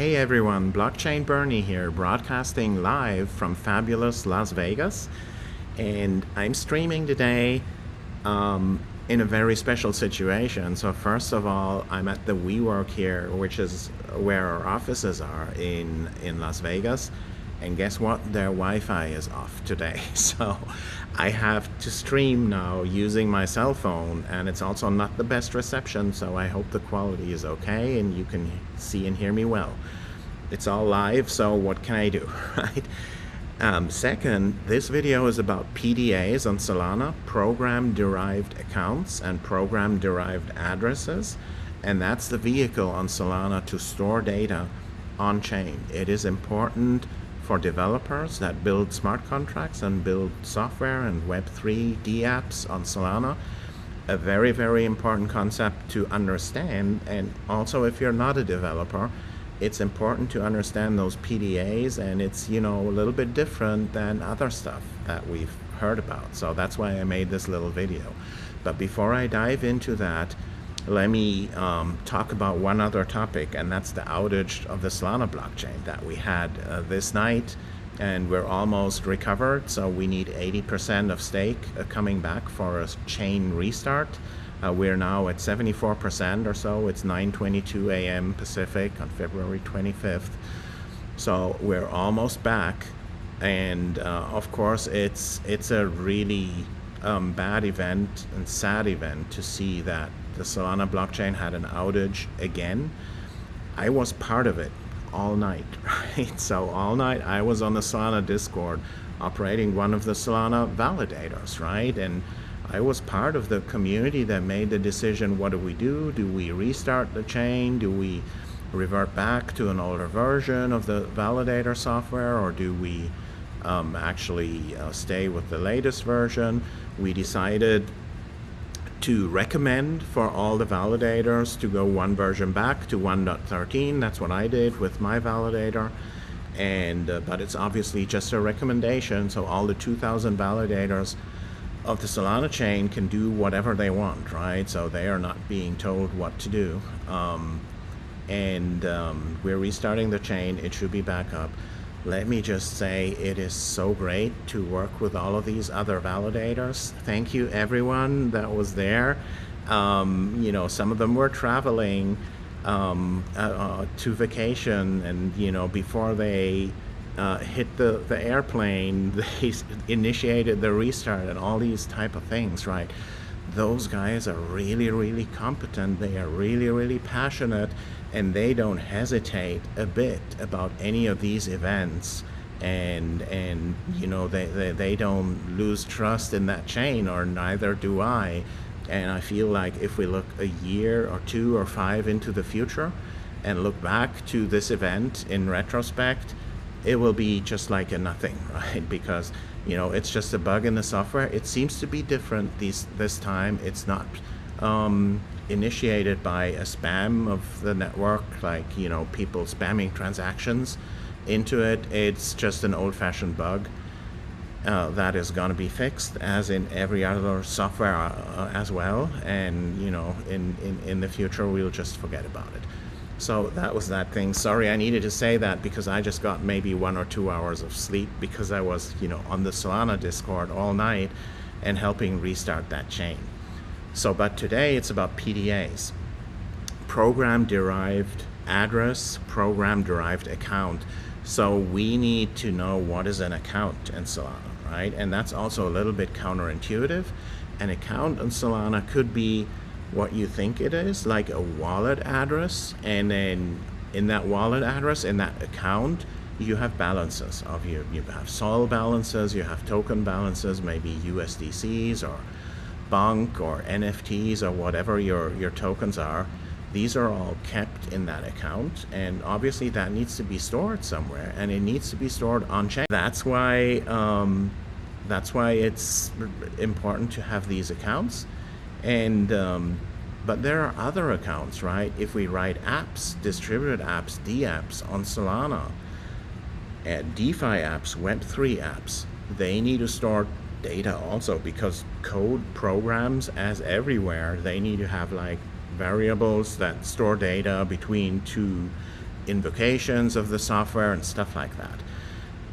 Hey everyone, Blockchain Bernie here, broadcasting live from fabulous Las Vegas. And I'm streaming today um, in a very special situation. So first of all, I'm at the WeWork here, which is where our offices are in, in Las Vegas. And guess what? Their Wi-Fi is off today. So I have to stream now using my cell phone and it's also not the best reception. So I hope the quality is okay and you can see and hear me well. It's all live, so what can I do, right? Um, second, this video is about PDAs on Solana, program-derived accounts and program-derived addresses. And that's the vehicle on Solana to store data on-chain. It is important for developers that build smart contracts and build software and Web3 D apps on Solana. A very, very important concept to understand. And also, if you're not a developer, it's important to understand those PDAs and it's, you know, a little bit different than other stuff that we've heard about. So that's why I made this little video. But before I dive into that, let me um, talk about one other topic, and that's the outage of the Solana blockchain that we had uh, this night, and we're almost recovered. So we need 80% of stake uh, coming back for a chain restart. Uh, we're now at 74% or so. It's 9:22 a.m. Pacific on February 25th. So we're almost back, and uh, of course, it's it's a really um, bad event and sad event to see that the Solana blockchain had an outage again. I was part of it all night, right? So all night I was on the Solana Discord operating one of the Solana validators, right? And I was part of the community that made the decision, what do we do? Do we restart the chain? Do we revert back to an older version of the validator software or do we um, actually uh, stay with the latest version? We decided to recommend for all the validators to go one version back to 1.13. That's what I did with my validator. And, uh, but it's obviously just a recommendation. So all the 2000 validators of the Solana chain can do whatever they want, right? So they are not being told what to do. Um, and um, we're restarting the chain. It should be back up let me just say it is so great to work with all of these other validators. Thank you everyone that was there. Um, you know, some of them were traveling um, uh, uh, to vacation and, you know, before they uh, hit the, the airplane, they initiated the restart and all these type of things, right? Those guys are really, really competent. They are really, really passionate and they don't hesitate a bit about any of these events and and you know they, they, they don't lose trust in that chain or neither do I and I feel like if we look a year or two or five into the future and look back to this event in retrospect it will be just like a nothing right because you know it's just a bug in the software it seems to be different these this time it's not um, initiated by a spam of the network, like, you know, people spamming transactions into it. It's just an old-fashioned bug uh, that is going to be fixed, as in every other software uh, as well. And, you know, in, in, in the future, we'll just forget about it. So that was that thing. Sorry, I needed to say that because I just got maybe one or two hours of sleep because I was, you know, on the Solana Discord all night and helping restart that chain. So, but today it's about PDAs, program derived address, program derived account. So we need to know what is an account in Solana, right? And that's also a little bit counterintuitive. An account in Solana could be what you think it is, like a wallet address. And then in that wallet address, in that account, you have balances of you. You have SOL balances, you have token balances, maybe USDCs or Bonk or NFTs or whatever your, your tokens are, these are all kept in that account and obviously that needs to be stored somewhere and it needs to be stored on chain. That's why um, that's why it's important to have these accounts and um, but there are other accounts, right? If we write apps, distributed apps, dApps on Solana, and DeFi apps, Web3 apps, they need to store data also because code programs as everywhere they need to have like variables that store data between two invocations of the software and stuff like that.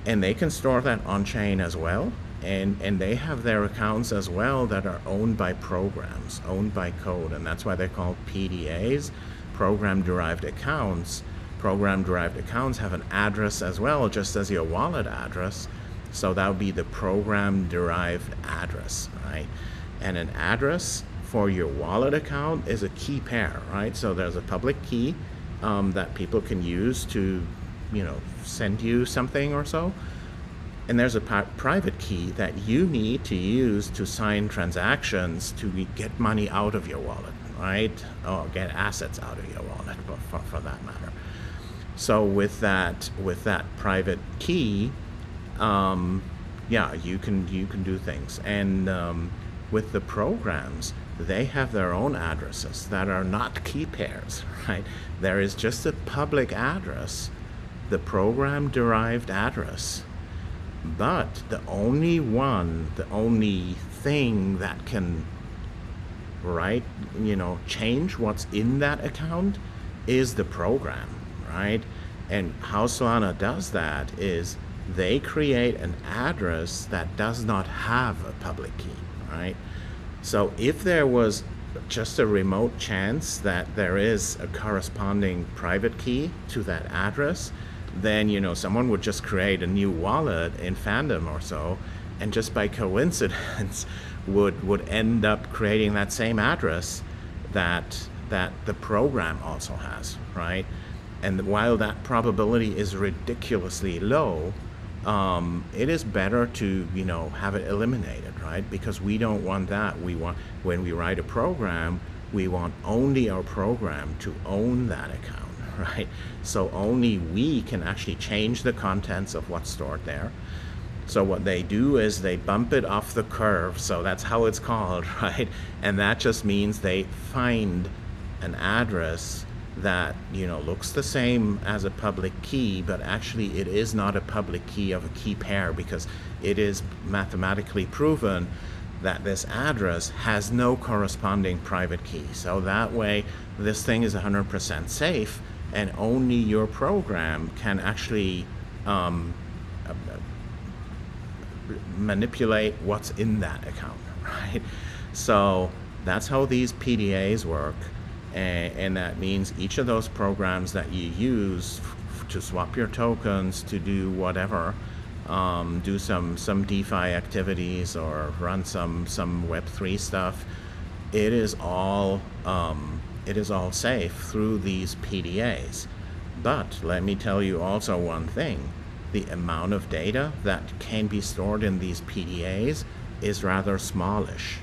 And they can store that on chain as well. And, and they have their accounts as well that are owned by programs, owned by code. And that's why they're called PDAs, program derived accounts. Program derived accounts have an address as well, just as your wallet address. So that would be the program derived address, right? And an address for your wallet account is a key pair, right? So there's a public key um, that people can use to, you know, send you something or so. And there's a private key that you need to use to sign transactions to get money out of your wallet, right? Or get assets out of your wallet, for, for that matter. So with that, with that private key, um, yeah, you can you can do things. And um, with the programs, they have their own addresses that are not key pairs, right? There is just a public address, the program derived address. But the only one, the only thing that can, right, you know, change what's in that account is the program, right? And how Solana does that is they create an address that does not have a public key, right? So if there was just a remote chance that there is a corresponding private key to that address, then you know someone would just create a new wallet in Phantom or so, and just by coincidence would would end up creating that same address that that the program also has, right? And while that probability is ridiculously low, um, it is better to you know have it eliminated right? Because we don't want that. We want when we write a program we want only our program to own that account right? So only we can actually change the contents of what's stored there. So what they do is they bump it off the curve so that's how it's called right? And that just means they find an address that you know looks the same as a public key but actually it is not a public key of a key pair because it is mathematically proven that this address has no corresponding private key. So that way this thing is 100% safe and only your program can actually um, manipulate what's in that account right? So that's how these PDAs work and, and that means each of those programs that you use to swap your tokens to do whatever um, do some some DeFi activities or run some some Web3 stuff it is all um, it is all safe through these PDAs but let me tell you also one thing the amount of data that can be stored in these PDAs is rather smallish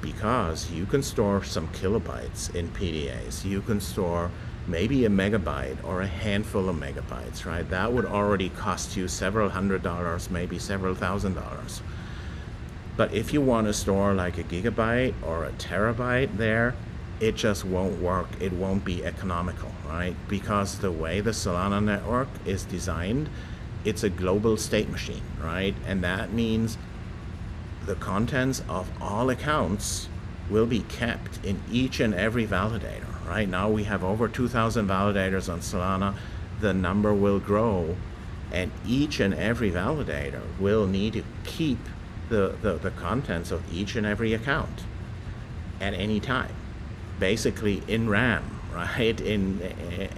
because you can store some kilobytes in PDAs. You can store maybe a megabyte or a handful of megabytes, right? That would already cost you several hundred dollars, maybe several thousand dollars. But if you want to store like a gigabyte or a terabyte there, it just won't work. It won't be economical, right? Because the way the Solana network is designed, it's a global state machine, right? And that means the contents of all accounts will be kept in each and every validator. Right now we have over 2,000 validators on Solana. The number will grow and each and every validator will need to keep the, the, the contents of each and every account at any time. Basically in RAM, right? In,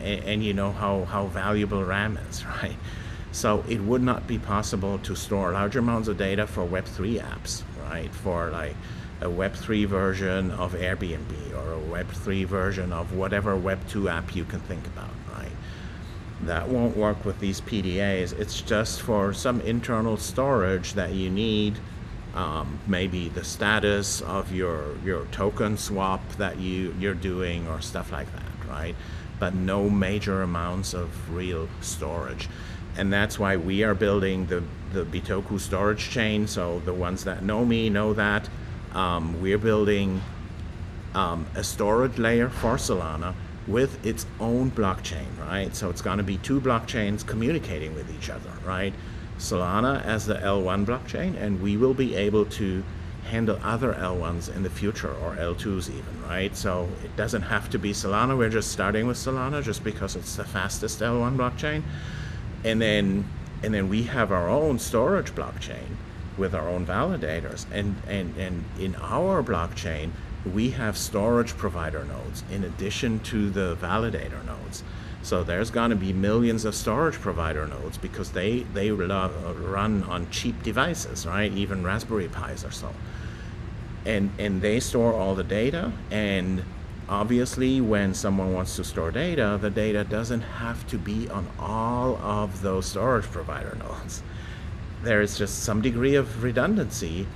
and, you know how, how valuable RAM is, right? So it would not be possible to store large amounts of data for Web3 apps, right? For like a Web3 version of Airbnb or a Web3 version of whatever Web2 app you can think about, right? That won't work with these PDAs. It's just for some internal storage that you need. Um, maybe the status of your your token swap that you you're doing or stuff like that, right? But no major amounts of real storage and that's why we are building the, the Bitoku storage chain. So the ones that know me know that. Um, we're building um, a storage layer for Solana with its own blockchain, right? So it's going to be two blockchains communicating with each other, right? Solana as the L1 blockchain, and we will be able to handle other L1s in the future or L2s even, right? So it doesn't have to be Solana. We're just starting with Solana just because it's the fastest L1 blockchain. And then and then we have our own storage blockchain with our own validators. And and, and in our blockchain, we have storage provider nodes in addition to the validator nodes. So there's going to be millions of storage provider nodes because they they run on cheap devices, right? Even Raspberry Pis or so. And and they store all the data and obviously when someone wants to store data, the data doesn't have to be on all of those storage provider nodes. There is just some degree of redundancy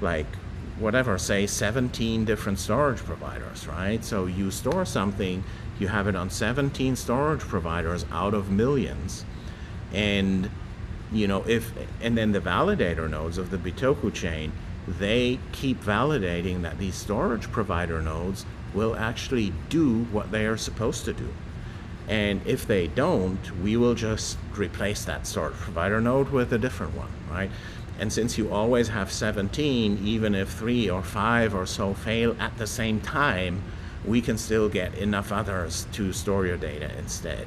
like whatever, say 17 different storage providers, right? So you store something, you have it on 17 storage providers out of millions. And you know, if and then the validator nodes of the Bitoku chain, they keep validating that these storage provider nodes will actually do what they are supposed to do. And if they don't, we will just replace that storage provider node with a different one, right? And since you always have 17, even if three or five or so fail at the same time, we can still get enough others to store your data instead.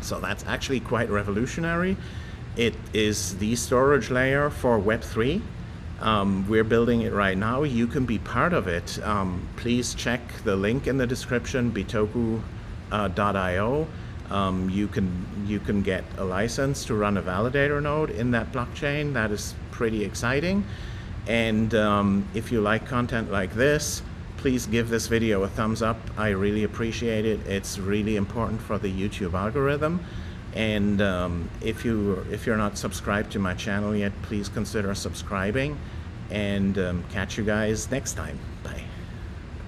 So that's actually quite revolutionary. It is the storage layer for Web3. Um, we're building it right now. You can be part of it. Um, please check the link in the description, bitoku.io. Uh, um, you can you can get a license to run a validator node in that blockchain. That is pretty exciting. And um, if you like content like this, please give this video a thumbs up. I really appreciate it. It's really important for the YouTube algorithm. And um, if you if you're not subscribed to my channel yet, please consider subscribing. And um, catch you guys next time. Bye.